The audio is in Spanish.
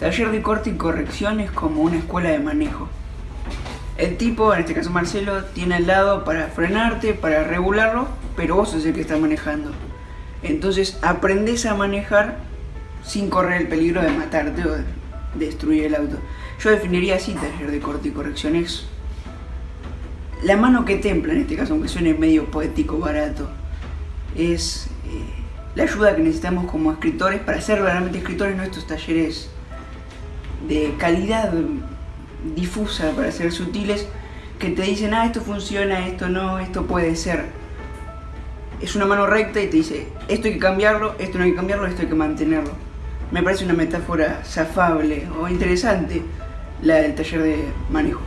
Taller de corte y corrección es como una escuela de manejo. El tipo, en este caso Marcelo, tiene al lado para frenarte, para regularlo, pero vos sos el que está manejando. Entonces aprendes a manejar sin correr el peligro de matarte o de destruir el auto. Yo definiría así taller de corte y corrección. Es la mano que templa en este caso, aunque suene medio poético, barato. Es eh, la ayuda que necesitamos como escritores para ser realmente escritores en estos talleres de calidad difusa para ser sutiles que te dicen, ah, esto funciona, esto no, esto puede ser. Es una mano recta y te dice, esto hay que cambiarlo, esto no hay que cambiarlo, esto hay que mantenerlo. Me parece una metáfora zafable o interesante la del taller de manejo.